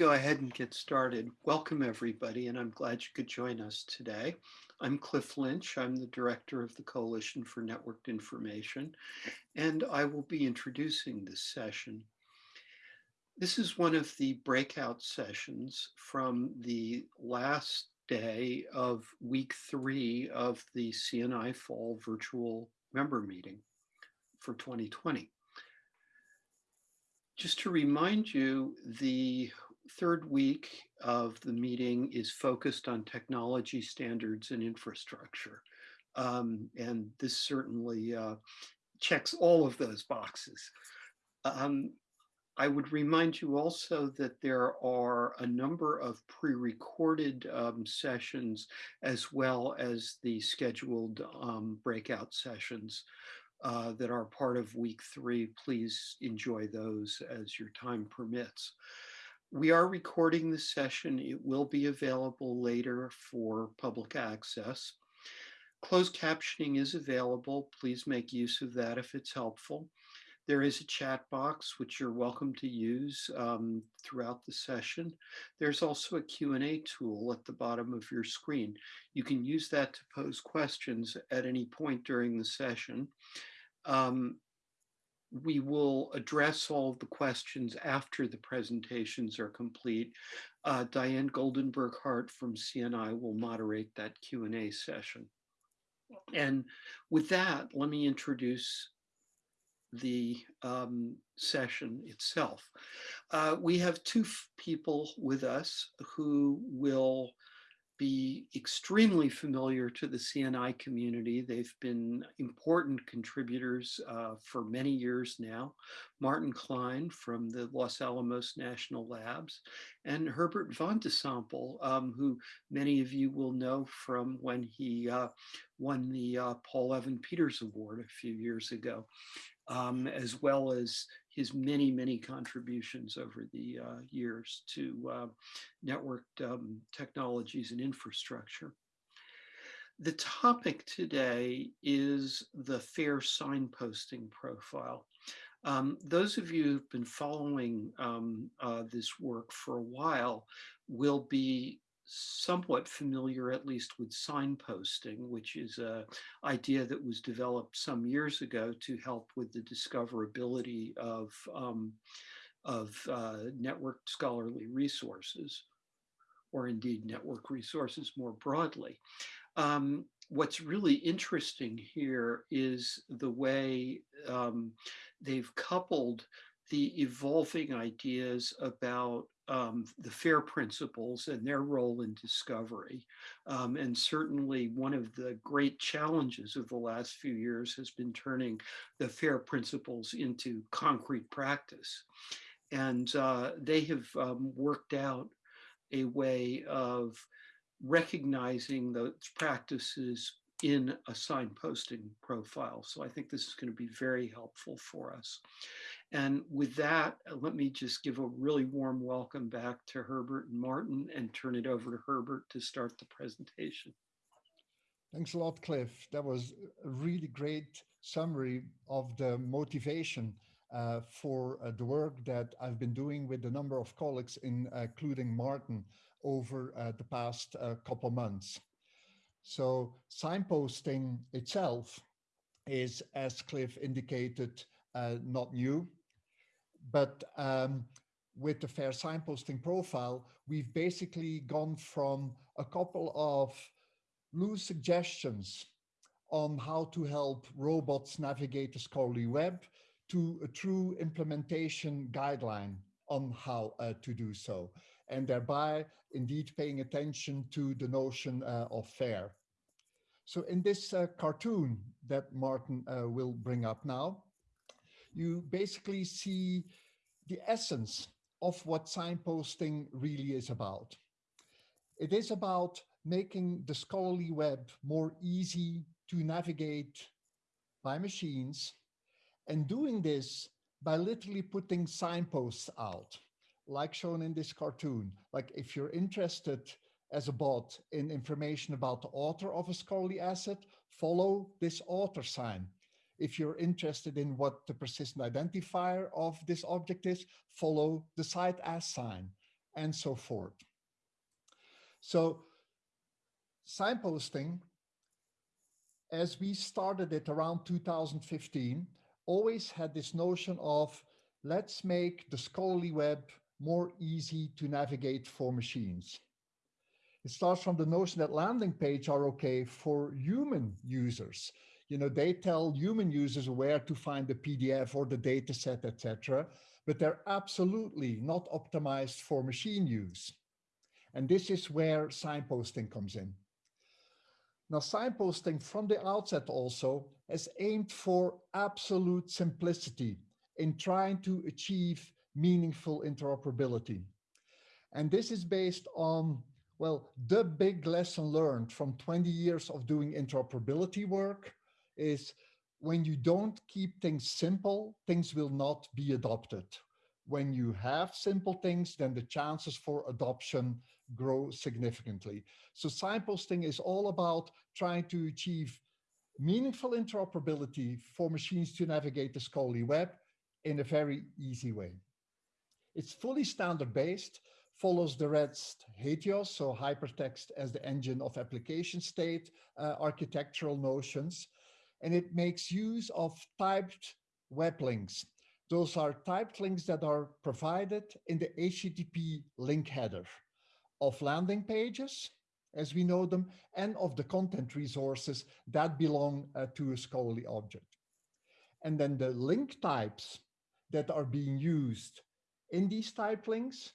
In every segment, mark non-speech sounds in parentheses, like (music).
go ahead and get started? Welcome everybody, and I'm glad you could join us today. I'm Cliff Lynch. I'm the director of the Coalition for Networked Information, and I will be introducing this session. This is one of the breakout sessions from the last day of week three of the CNI Fall Virtual Member Meeting for 2020. Just to remind you, the third week of the meeting is focused on technology standards and infrastructure. Um, and this certainly uh, checks all of those boxes. Um, I would remind you also that there are a number of pre-recorded um, sessions as well as the scheduled um, breakout sessions uh, that are part of week three. Please enjoy those as your time permits. We are recording the session. It will be available later for public access. Closed captioning is available. Please make use of that if it's helpful. There is a chat box, which you're welcome to use um, throughout the session. There's also a Q&A tool at the bottom of your screen. You can use that to pose questions at any point during the session. Um, we will address all of the questions after the presentations are complete. Uh, Diane Goldenberg Hart from CNI will moderate that Q&A session. And with that, let me introduce the um, session itself. Uh, we have two people with us who will be extremely familiar to the CNI community. They've been important contributors uh, for many years now. Martin Klein from the Los Alamos National Labs and Herbert Van de Sompel, um, who many of you will know from when he uh, won the uh, Paul Evan Peters Award a few years ago, um, as well as his many, many contributions over the uh, years to uh, networked um, technologies and infrastructure. The topic today is the fair signposting profile. Um, those of you who've been following um, uh, this work for a while will be somewhat familiar, at least with signposting, which is a idea that was developed some years ago to help with the discoverability of, um, of uh, networked scholarly resources, or indeed network resources more broadly. Um, what's really interesting here is the way um, they've coupled the evolving ideas about um, the FAIR principles and their role in discovery. Um, and certainly one of the great challenges of the last few years has been turning the FAIR principles into concrete practice. And uh, they have um, worked out a way of recognizing those practices in a signposting profile. So I think this is going to be very helpful for us. And with that, uh, let me just give a really warm welcome back to Herbert and Martin and turn it over to Herbert to start the presentation. Thanks a lot, Cliff. That was a really great summary of the motivation uh, for uh, the work that I've been doing with a number of colleagues, in, uh, including Martin, over uh, the past uh, couple months. So signposting itself is, as Cliff indicated, not new. But um, with the fair signposting profile, we've basically gone from a couple of loose suggestions on how to help robots navigate the scholarly web to a true implementation guideline on how uh, to do so, and thereby indeed paying attention to the notion uh, of fair. So in this uh, cartoon that Martin uh, will bring up now, you basically see the essence of what signposting really is about. It is about making the scholarly web more easy to navigate by machines and doing this by literally putting signposts out, like shown in this cartoon. Like if you're interested as a bot in information about the author of a scholarly asset, follow this author sign. If you're interested in what the persistent identifier of this object is, follow the cite as sign. and so forth. So signposting, as we started it around 2015, always had this notion of let's make the scholarly web more easy to navigate for machines. It starts from the notion that landing page are okay for human users. You know, they tell human users where to find the PDF or the data set, etc. But they're absolutely not optimized for machine use. And this is where signposting comes in. Now, signposting from the outset also has aimed for absolute simplicity in trying to achieve meaningful interoperability. And this is based on, well, the big lesson learned from 20 years of doing interoperability work is when you don't keep things simple, things will not be adopted. When you have simple things, then the chances for adoption grow significantly. So signposting is all about trying to achieve meaningful interoperability for machines to navigate the scholarly web in a very easy way. It's fully standard based, follows the REST HATEOAS, so hypertext as the engine of application state uh, architectural notions. And it makes use of typed web links. Those are typed links that are provided in the HTTP link header of landing pages, as we know them, and of the content resources that belong uh, to a scholarly object. And then the link types that are being used in these type links,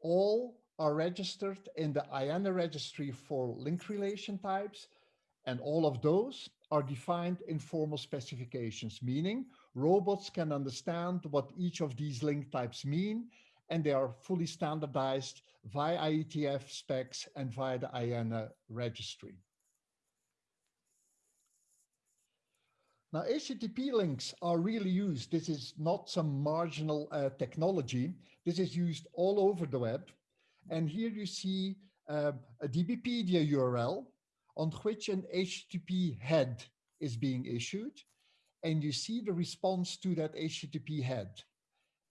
all are registered in the IANA registry for link relation types, and all of those are defined in formal specifications, meaning robots can understand what each of these link types mean, and they are fully standardized via IETF specs and via the IANA registry. Now, HTTP links are really used. This is not some marginal uh, technology. This is used all over the web. And here you see uh, a DBpedia URL on which an HTTP head is being issued. And you see the response to that HTTP head.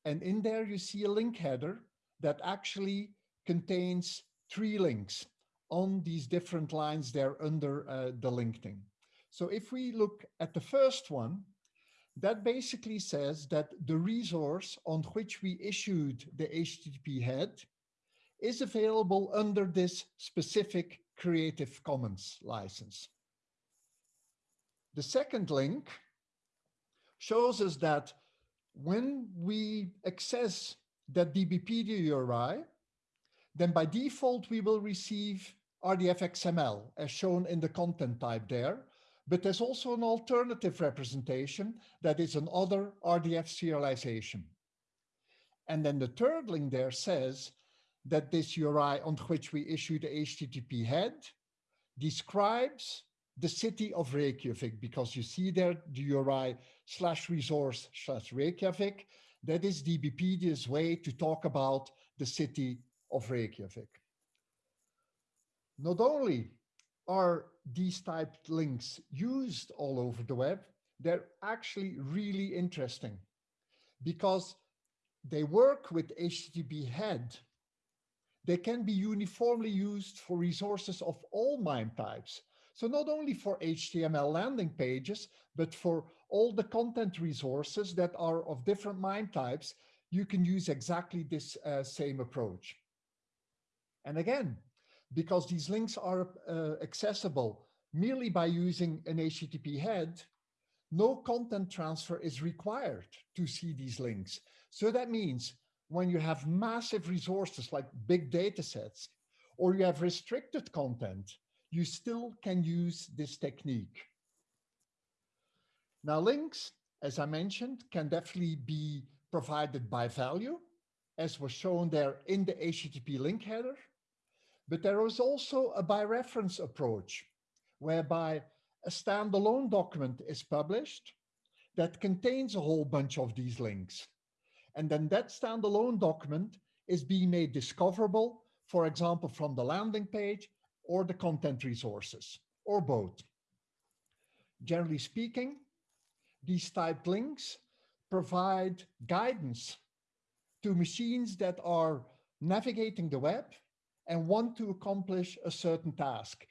And in there you see a link header that actually contains three links on these different lines there under uh, the LinkedIn. So if we look at the first one, that basically says that the resource on which we issued the HTTP head is available under this specific Creative Commons license. The second link shows us that when we access that DBpedia URI, then by default we will receive RDF XML as shown in the content type there, but there's also an alternative representation that is another RDF serialization. And then the third link there says that this URI on which we issue the HTTP head describes the city of Reykjavik, because you see there the URI slash resource slash Reykjavik. That is DBpedia's way to talk about the city of Reykjavik. Not only are these typed links used all over the web, they're actually really interesting because they work with HTTP head. They can be uniformly used for resources of all MIME types. So not only for HTML landing pages, but for all the content resources that are of different MIME types, you can use exactly this uh, same approach. And again, because these links are uh, accessible merely by using an HTTP head, no content transfer is required to see these links. So that means when you have massive resources like big data sets, or you have restricted content, you still can use this technique. Now links, as I mentioned, can definitely be provided by value, as was shown there in the HTTP link header. But there is also a by reference approach, whereby a standalone document is published that contains a whole bunch of these links. And then that standalone document is being made discoverable, for example, from the landing page or the content resources, or both. Generally speaking, these typed links provide guidance to machines that are navigating the web and want to accomplish a certain task.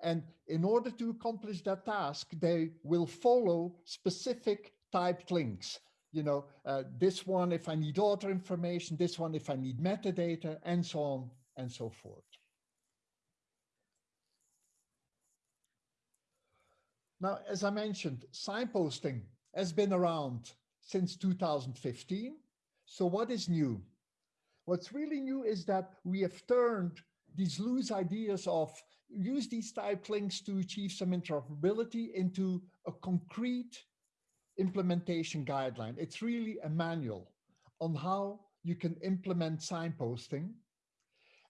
And in order to accomplish that task, they will follow specific typed links. You know, uh, this one if I need author information, this one if I need metadata, and so on and so forth. Now, as I mentioned, signposting has been around since 2015. So what is new? What's really new is that we have turned these loose ideas of use these type links to achieve some interoperability into a concrete implementation guideline. It's really a manual on how you can implement signposting.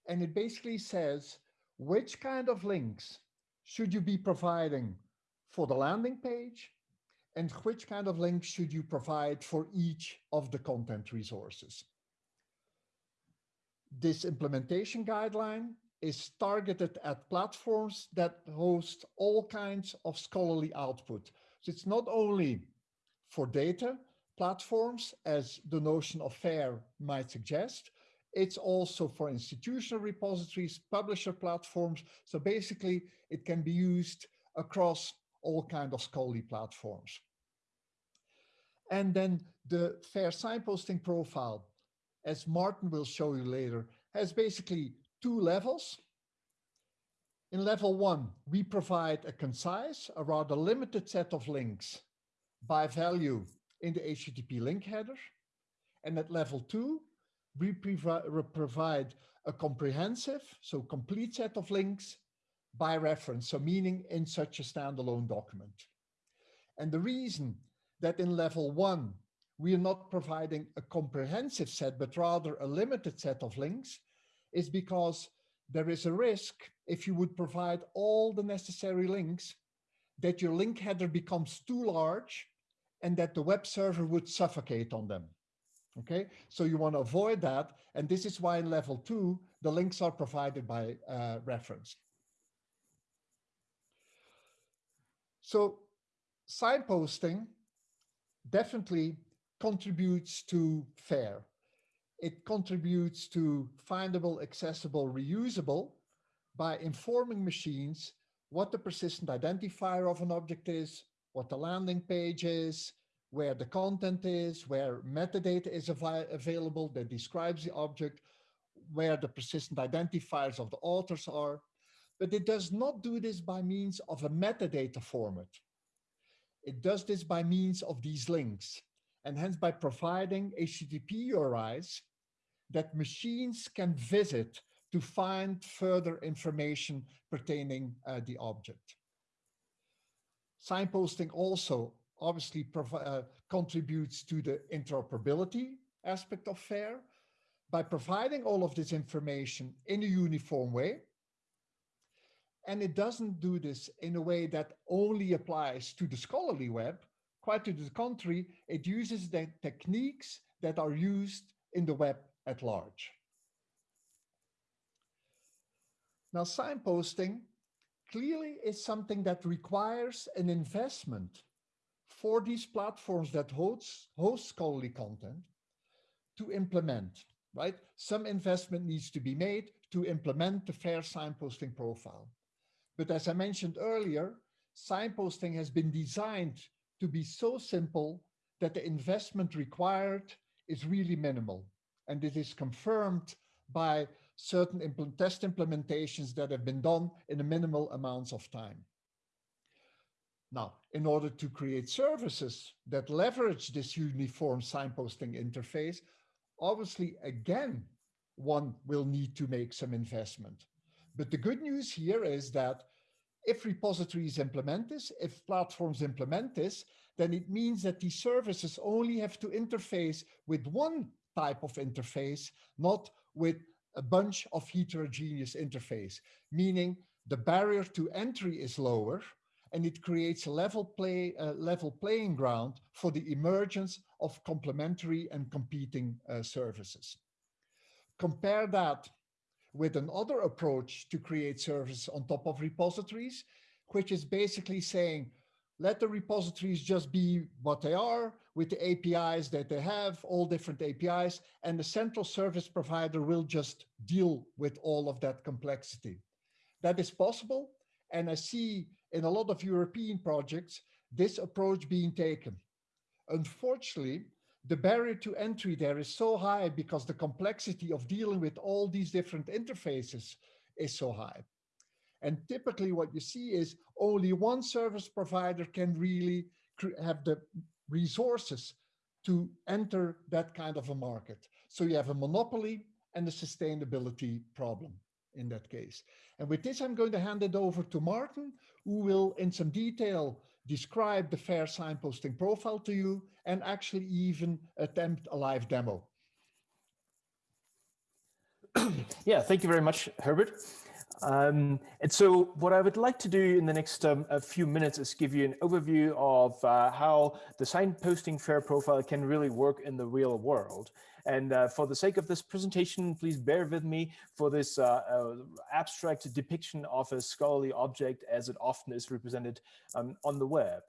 And it basically says which kind of links should you be providing for the landing page and which kind of links should you provide for each of the content resources. This implementation guideline is targeted at platforms that host all kinds of scholarly output. So it's not only for data platforms, as the notion of FAIR might suggest, it's also for institutional repositories, publisher platforms. So basically, it can be used across all kind of scholarly platforms. And then the FAIR signposting profile, as Martin will show you later, has basically two levels. In level one, we provide a concise, a rather limited set of links by value in the HTTP link header. And at level two, we provide a comprehensive, so complete set of links by reference, so meaning in such a standalone document. And the reason that in level one, we are not providing a comprehensive set, but rather a limited set of links is because there is a risk if you would provide all the necessary links that your link header becomes too large and that the web server would suffocate on them. Okay, so you want to avoid that. And this is why in level two, the links are provided by uh, reference. So signposting definitely contributes to FAIR it contributes to findable, accessible, reusable by informing machines what the persistent identifier of an object is, what the landing page is, where the content is, where metadata is av available that describes the object, where the persistent identifiers of the authors are. But it does not do this by means of a metadata format. It does this by means of these links, and hence by providing HTTP URIs that machines can visit to find further information pertaining uh, the object. Signposting also obviously uh, contributes to the interoperability aspect of FAIR by providing all of this information in a uniform way. And it doesn't do this in a way that only applies to the scholarly web. Quite to the contrary, it uses the techniques that are used in the web at large. Now, signposting clearly is something that requires an investment for these platforms that host, host scholarly content to implement, right? Some investment needs to be made to implement the FAIR signposting profile. But as I mentioned earlier, signposting has been designed to be so simple that the investment required is really minimal and it is confirmed by certain impl test implementations that have been done in a minimal amounts of time. Now, in order to create services that leverage this uniform signposting interface, obviously, again, one will need to make some investment. But the good news here is that if repositories implement this, if platforms implement this, then it means that these services only have to interface with one type of interface, not with a bunch of heterogeneous interface, meaning the barrier to entry is lower and it creates a level play uh, level playing ground for the emergence of complementary and competing uh, services. Compare that with another approach to create services on top of repositories, which is basically saying, let the repositories just be what they are with the APIs that they have, all different APIs, and the central service provider will just deal with all of that complexity. That is possible. And I see in a lot of European projects, this approach being taken. Unfortunately, the barrier to entry there is so high because the complexity of dealing with all these different interfaces is so high. And typically what you see is only one service provider can really have the resources to enter that kind of a market. So you have a monopoly and a sustainability problem in that case. And with this, I'm going to hand it over to Martin, who will in some detail describe the FAIR signposting profile to you and actually even attempt a live demo. (clears throat) yeah, thank you very much, Herbert. Um, and so what I would like to do in the next um, a few minutes is give you an overview of uh, how the signposting FAIR profile can really work in the real world. And uh, for the sake of this presentation, please bear with me for this uh, uh abstract depiction of a scholarly object as it often is represented um, on the web.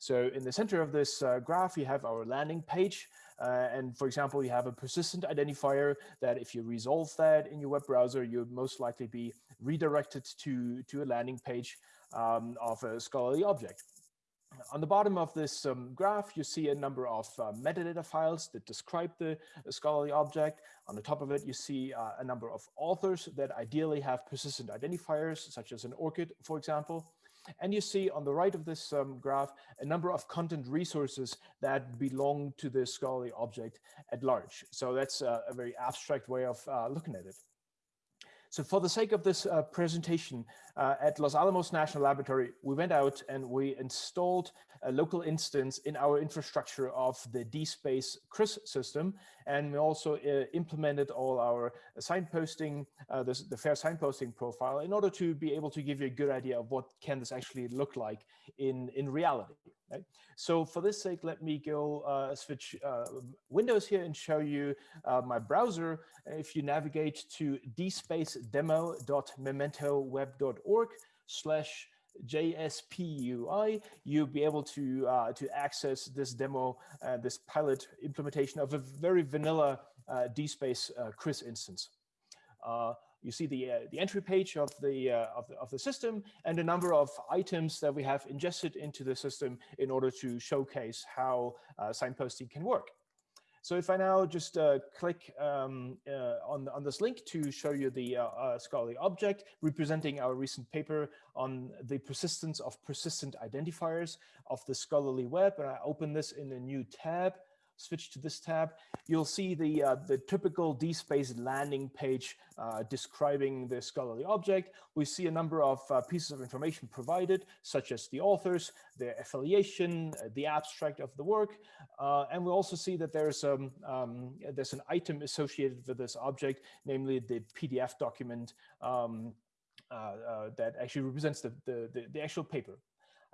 So in the center of this uh, graph, you have our landing page. Uh, and for example, you have a persistent identifier that if you resolve that in your web browser, you'd most likely be redirected to, to a landing page um, of a scholarly object. On the bottom of this um, graph, you see a number of uh, metadata files that describe the, scholarly object. On the top of it, you see uh, a number of authors that ideally have persistent identifiers, such as an ORCID, for example. And you see on the right of this um, graph, a number of content resources that belong to the scholarly object at large. So that's a, a very abstract way of uh, looking at it. So for the sake of this uh, presentation uh, at Los Alamos National Laboratory, we went out and we installed a local instance in our infrastructure of the DSpace CRIS system. And we also uh, implemented all our signposting, uh, the, the FAIR signposting profile in order to be able to give you a good idea of what can this actually look like in, in reality. Right? So for this sake, let me go uh, switch uh, windows here and show you uh, my browser. If you navigate to dspace-demo.mementoweb.org slash JSPUI, you'll be able to uh, to access this demo, uh, this pilot implementation of a very vanilla uh, DSpace uh, CRIS instance. Uh, you see the uh, the entry page of the, of the of the system and a number of items that we have ingested into the system in order to showcase how signposting can work. So if I now just uh, click um, uh, on, on this link to show you the uh, uh, scholarly object representing our recent paper on the persistence of persistent identifiers of the scholarly web, and I open this in a new tab, switch to this tab, you'll see the, uh, the typical DSpace landing page uh, describing the scholarly object. We see a number of uh, pieces of information provided, such as the authors, their affiliation, uh, the abstract of the work. Uh, and we also see that there's, um, um, there's an item associated with this object, namely the PDF document um, uh, that actually represents the, the, the, actual paper.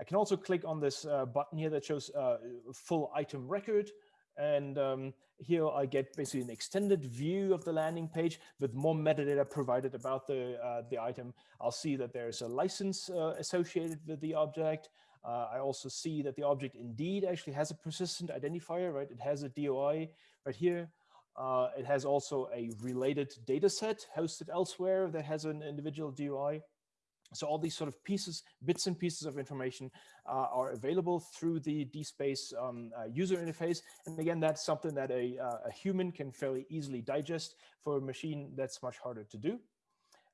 I can also click on this uh, button here that shows uh, full item record. And um, here I get basically an extended view of the landing page with more metadata provided about the, uh, the item. I'll see that there's a license uh, associated with the object. Uh, I also see that the object indeed actually has a persistent identifier, right? It has a DOI right here. Uh, it has also a related data set hosted elsewhere that has an individual DOI. So all these sort of pieces, bits and pieces of information uh, are available through the DSpace um, uh, user interface. And again, that's something that a, uh, a, human can fairly easily digest for a machine that's much harder to do.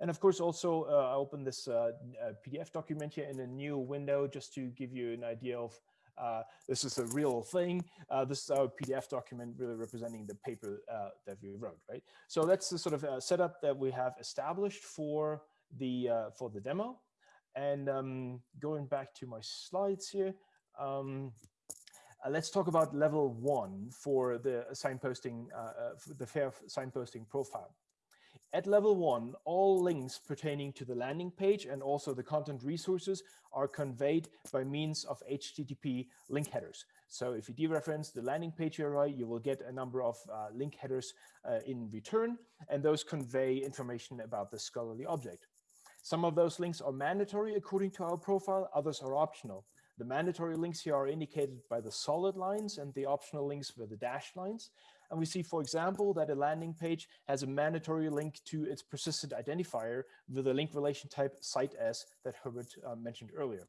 And of course, also uh, I open this uh, uh, PDF document here in a new window just to give you an idea of this is a real thing. this is our PDF document really representing the paper that we wrote, right? So that's the sort of setup that we have established for the uh, for the demo. And um, going back to my slides here, um, uh, let's talk about level one for the signposting, uh, uh, for the FAIR signposting profile. At level one, all links pertaining to the landing page and also the content resources are conveyed by means of HTTP link headers. So if you dereference the landing page URI, you will get a number of uh, link headers uh, in return, and those convey information about the scholarly object. Some of those links are mandatory according to our profile, others are optional. The mandatory links here are indicated by the solid lines and the optional links with the dashed lines. And we see, for example, that a landing page has a mandatory link to its persistent identifier with a link relation type cite as that Herbert uh, mentioned earlier.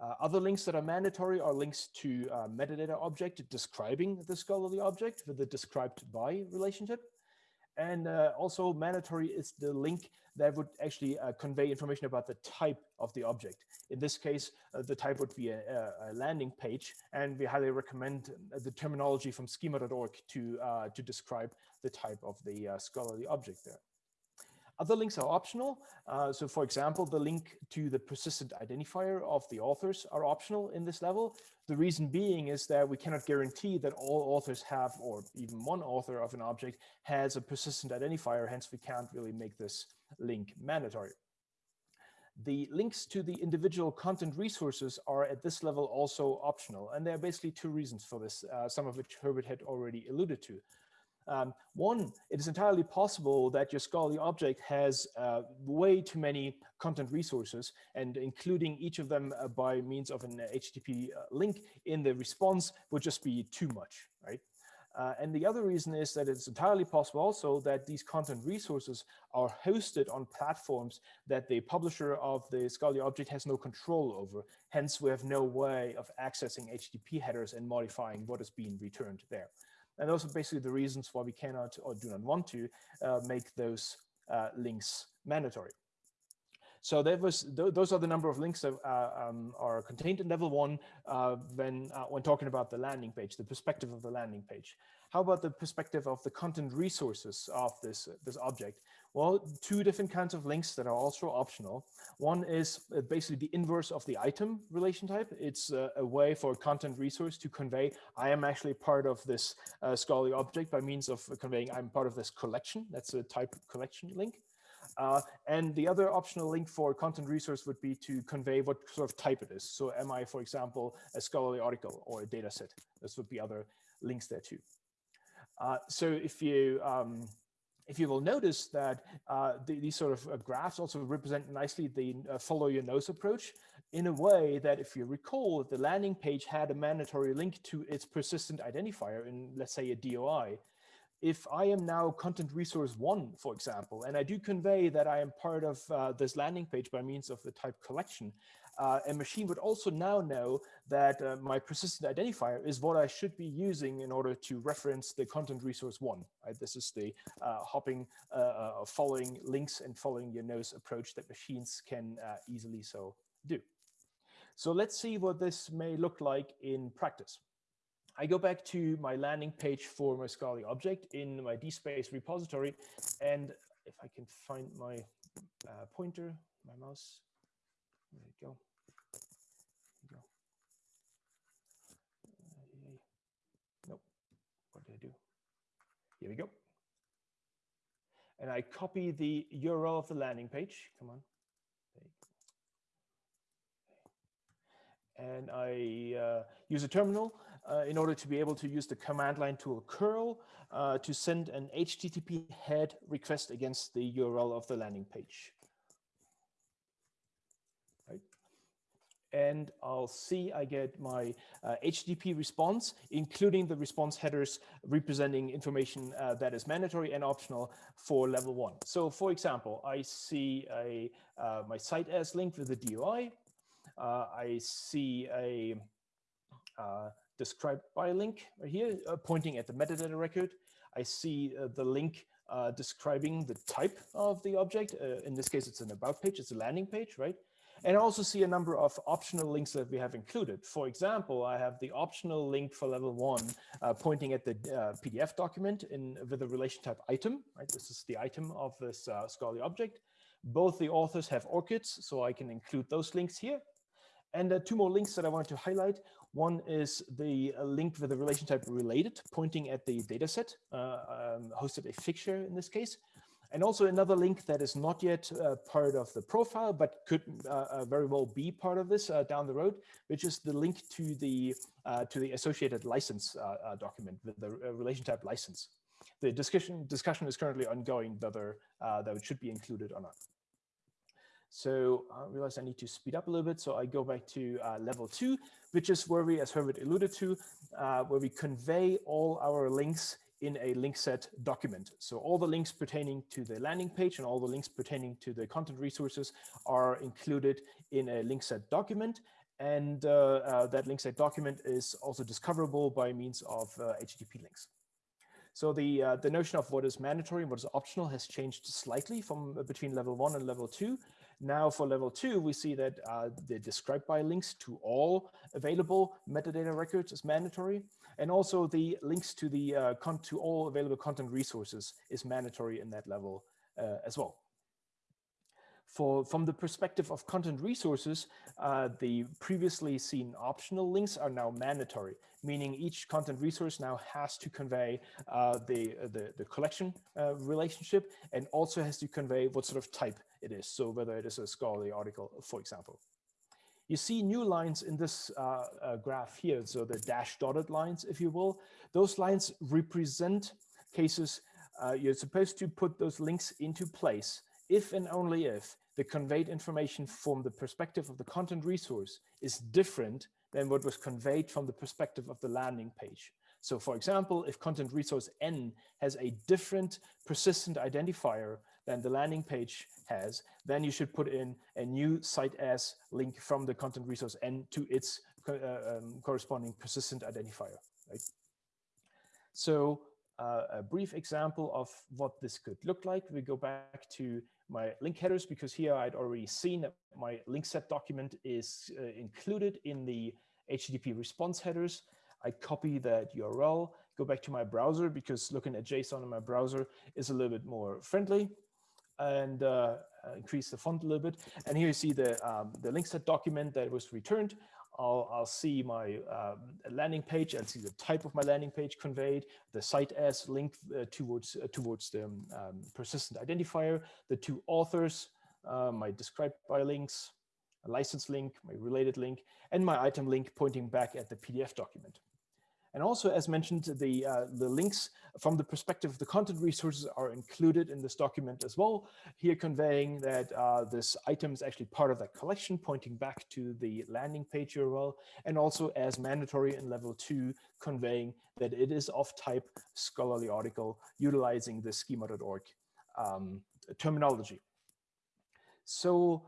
Uh, other links that are mandatory are links to uh, metadata object describing the scholarly object with the described by relationship. And uh, also mandatory is the link that would actually uh, convey information about the type of the object. In this case, uh, the type would be a, a, landing page, and we highly recommend uh, the terminology from schema.org to, to describe the type of the scholarly object there. Other links are optional. Uh, so for example, the link to the persistent identifier of the authors are optional in this level. The reason being is that we cannot guarantee that all authors have, or even one author of an object has a persistent identifier, hence we can't really make this link mandatory. The links to the individual content resources are at this level also optional. And there are basically two reasons for this, uh, some of which Herbert had already alluded to. Um, one, it is entirely possible that your scholarly object has uh, way too many content resources and including each of them uh, by means of an HTTP uh, link in the response would just be too much, right? Uh, and the other reason is that it's entirely possible also that these content resources are hosted on platforms that the publisher of the scholarly object has no control over. Hence, we have no way of accessing HTTP headers and modifying what is being returned there. And those are basically the reasons why we cannot or do not want to uh, make those uh, links mandatory. So that was th those are the number of links that uh, um, are contained in level one uh, when uh, when talking about the landing page, the perspective of the landing page. How about the perspective of the content resources of this this object? Well, two different kinds of links that are also optional. One is uh, basically the inverse of the item relation type. It's uh, a way for a content resource to convey, I am actually part of this uh, scholarly object by means of conveying I'm part of this collection. That's a type collection link. Uh, and the other optional link for content resource would be to convey what sort of type it is. So am I, for example, a scholarly article or a data set? This would be other links there too. Uh, so if you um, if you will notice that uh, the, these sort of uh, graphs also represent nicely the uh, follow your nose approach in a way that if you recall the landing page had a mandatory link to its persistent identifier in let's say a DOI if I am now content resource one, for example, and I do convey that I am part of uh, this landing page by means of the type collection, uh, a machine would also now know that uh, my persistent identifier is what I should be using in order to reference the content resource one. Right? This is the uh, hopping, uh, uh, following links and following your nose approach that machines can easily so do. So let's see what this may look like in practice. I go back to my landing page for my Scholarly object in my DSpace repository. And if I can find my uh, pointer, my mouse, there you go. There you go. Uh, nope. What did I do? Here we go. And I copy the URL of the landing page. Come on. And I uh, use a terminal uh, in order to be able to use the command line tool curl uh, to send an HTTP head request against the URL of the landing page. Right. And I'll see I get my uh, HTTP response, including the response headers representing information uh, that is mandatory and optional for level one. So for example, I see a uh, my cite as linked with the DOI. I see a uh, described by a link right here, uh, pointing at the metadata record. I see uh, the link uh, describing the type of the object. Uh, in this case, it's an about page, it's a landing page, right? And I also see a number of optional links that we have included. For example, I have the optional link for level one uh, pointing at the uh, PDF document in with a relation type item, right? This is the item of this scholarly object. Both the authors have ORCIDs, so I can include those links here. And uh, two more links that I wanted to highlight. One is the uh, link with the relation type related, pointing at the dataset, uh, um, hosted a Figshare in this case. And also another link that is not yet uh, part of the profile, but could uh, uh, very well be part of this uh, down the road, which is the link to the to the associated license document with the relation type license. The discussion discussion is currently ongoing whether that should be included or not. So I realize I need to speed up a little bit. So I go back to uh, level two, which is where we, as Herbert alluded to, uh, where we convey all our links in a link set document. So all the links pertaining to the landing page and all the links pertaining to the content resources are included in a link set document. And uh, uh, that link set document is also discoverable by means of uh, HTTP links. So the, uh, the notion of what is mandatory and what is optional has changed slightly from uh, between level one and level two. Now for level two, we see that uh, the describe by links to all available metadata records is mandatory. And also the links to the uh, to all available content resources is mandatory in that level uh, as well. For, from the perspective of content resources, uh, the previously seen optional links are now mandatory, meaning each content resource now has to convey uh, the, the, the, collection uh, relationship and also has to convey what sort of type it is. So whether it is a scholarly article, for example. You see new lines in this uh, uh, graph here, so the dash dotted lines, if you will. Those lines represent cases uh, you're supposed to put those links into place if and only if the conveyed information from the perspective of the content resource is different than what was conveyed from the perspective of the landing page. So for example, if content resource N has a different persistent identifier than the landing page has, then you should put in a new cite as link from the content resource N to its uh, um, corresponding persistent identifier. Right? So uh, a brief example of what this could look like. We go back to my link headers because here I'd already seen that my link set document is uh, included in the HTTP response headers. I copy that URL, go back to my browser because looking at JSON in my browser is a little bit more friendly and uh, increase the font a little bit. And here you see the, um, the link set document that was returned. I'll, I'll see my um, landing page. I'll see the type of my landing page conveyed, the cite as link uh, towards uh, towards the um, persistent identifier, the two authors, uh, my described by links, a license link, my related link, and my item link pointing back at the PDF document. And also, as mentioned, the, uh, the links from the perspective of the content resources are included in this document as well, here conveying that uh, this item is actually part of that collection, pointing back to the landing page URL, and also as mandatory in level two, conveying that it is of type scholarly article utilizing the schema.org um, terminology. So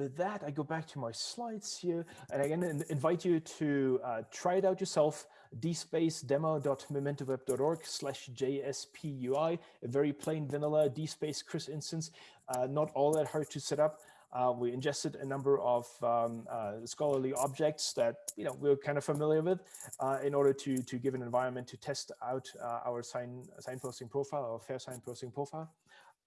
with that, I go back to my slides here, and again invite you to uh, try it out yourself, dspace-demo.mementoweb.org slash jspui, a very plain vanilla dspace CRIS instance, uh, not all that hard to set up. Uh, we ingested a number of um, uh, scholarly objects that you know we're kind of familiar with uh, in order to to give an environment to test out uh, our sign signposting profile, our fair signposting profile.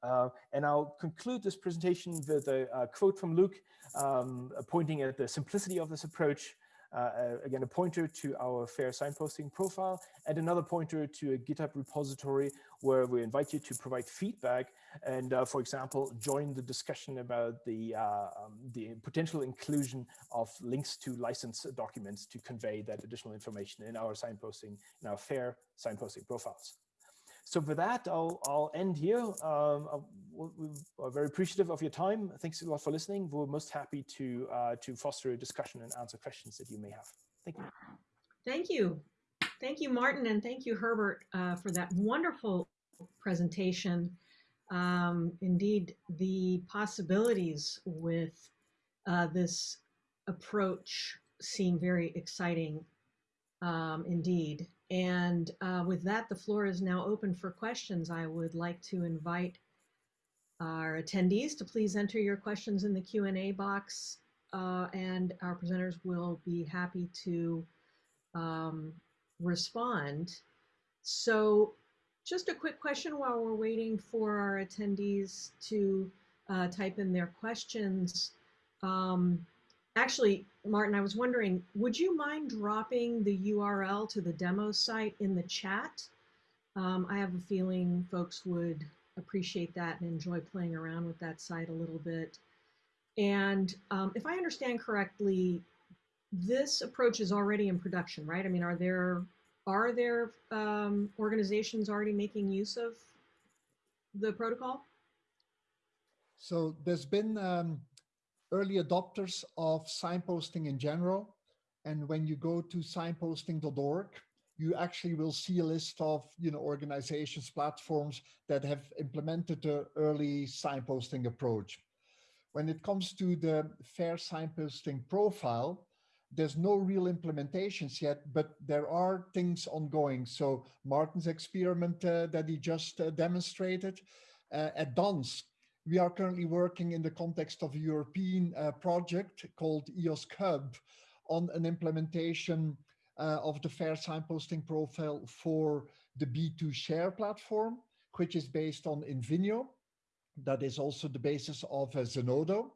Uh, and I'll conclude this presentation with a, a quote from Luke, um, pointing at the simplicity of this approach. Uh, uh, again, a pointer to our fair signposting profile and another pointer to a GitHub repository where we invite you to provide feedback and, uh, for example, join the discussion about the, uh, um, the potential inclusion of links to license documents to convey that additional information in our signposting, in our fair signposting profiles. So for that, I'll, I'll end here. Um, we are very appreciative of your time. Thanks a lot for listening. We're most happy to, uh, to foster a discussion and answer questions that you may have. Thank you. Thank you. Thank you, Martin, and thank you, Herbert, uh, for that wonderful presentation. Um, indeed, the possibilities with uh, this approach seem very exciting um, indeed. And uh, with that, the floor is now open for questions. I would like to invite our attendees to please enter your questions in the Q&A box uh, and our presenters will be happy to um, respond. So just a quick question while we're waiting for our attendees to uh, type in their questions. Um, Actually, Martin, I was wondering, would you mind dropping the URL to the demo site in the chat? Um, I have a feeling folks would appreciate that and enjoy playing around with that site a little bit. And um, if I understand correctly, this approach is already in production, right? I mean, are there are there um, organizations already making use of the protocol? So there's been um, early adopters of signposting in general. And when you go to signposting.org, you actually will see a list of you know organizations, platforms that have implemented the early signposting approach. When it comes to the FAIR signposting profile, there's no real implementations yet, but there are things ongoing. So Martin's experiment uh, that he just uh, demonstrated uh, at DANS, we are currently working in the context of a European uh, project called EOSC Hub on an implementation uh, of the FAIR signposting profile for the B2SHARE platform, which is based on Invenio. That is also the basis of uh, Zenodo.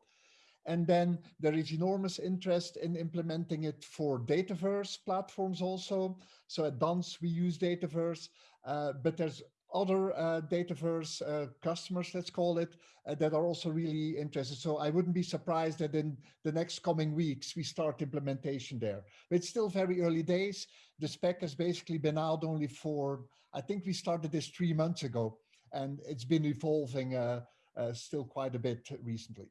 And then there is enormous interest in implementing it for Dataverse platforms also. So at DANS, we use Dataverse, uh, but there's other uh, Dataverse uh, customers, let's call it, uh, that are also really interested. So I wouldn't be surprised that in the next coming weeks, we start implementation there. But it's still very early days. The spec has basically been out only for, I think we started this three months ago, and it's been evolving uh, uh, still quite a bit recently.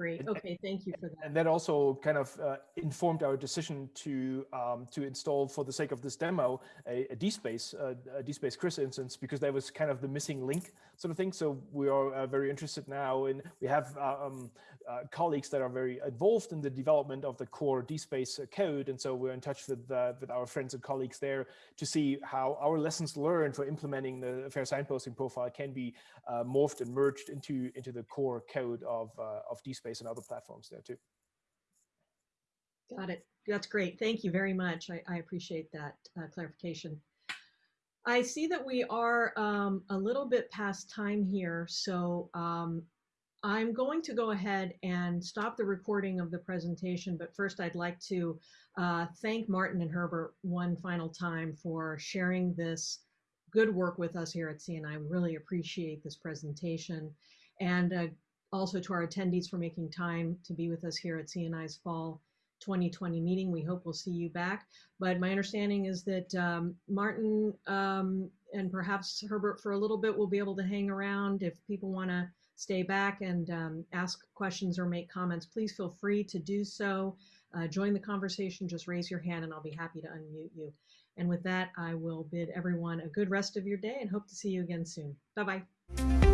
Great. Okay, thank you for that. And that also kind of uh, informed our decision to um, to install, for the sake of this demo, a, a DSpace, uh, a DSpace CRIS instance, because that was kind of the missing link sort of thing. So we are uh, very interested now in, we have uh, um, uh, colleagues that are very involved in the development of the core DSpace code. And so we're in touch with, uh, with our friends and colleagues there to see how our lessons learned for implementing the fair signposting profile can be morphed and merged into, into the core code of, of DSpace and other platforms there too. Got it. That's great. Thank you very much. I, I appreciate that uh, clarification. I see that we are um, a little bit past time here, so um, I'm going to go ahead and stop the recording of the presentation, but first I'd like to uh, thank Martin and Herbert one final time for sharing this good work with us here at CNI. We really appreciate this presentation. And uh, also to our attendees for making time to be with us here at CNI's Fall 2020 meeting. We hope we'll see you back. But my understanding is that um, Martin um, and perhaps Herbert for a little bit will be able to hang around. If people want to stay back and um, ask questions or make comments, please feel free to do so. Uh, join the conversation, just raise your hand and I'll be happy to unmute you. And with that, I will bid everyone a good rest of your day and hope to see you again soon. Bye-bye.